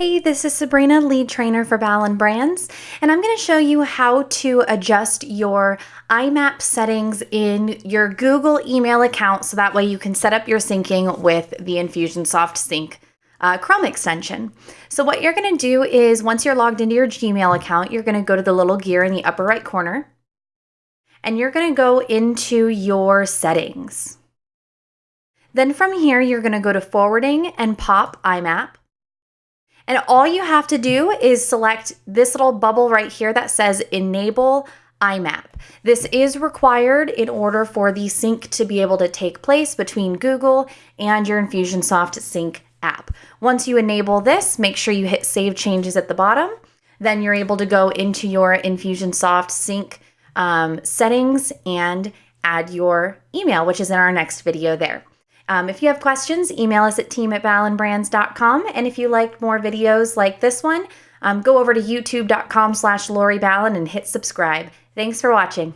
Hey, this is Sabrina, lead trainer for Ballen Brands, and I'm going to show you how to adjust your IMAP settings in your Google email account so that way you can set up your syncing with the Infusionsoft Sync uh, Chrome extension. So what you're going to do is once you're logged into your Gmail account, you're going to go to the little gear in the upper right corner, and you're going to go into your settings. Then from here, you're going to go to forwarding and pop IMAP. And all you have to do is select this little bubble right here that says enable IMAP. This is required in order for the sync to be able to take place between Google and your Infusionsoft Sync app. Once you enable this, make sure you hit save changes at the bottom. Then you're able to go into your Infusionsoft Sync um, settings and add your email, which is in our next video there. Um, if you have questions, email us at team at ballenbrands.com. And if you like more videos like this one, um, go over to youtube.com slash Lori Ballen and hit subscribe. Thanks for watching.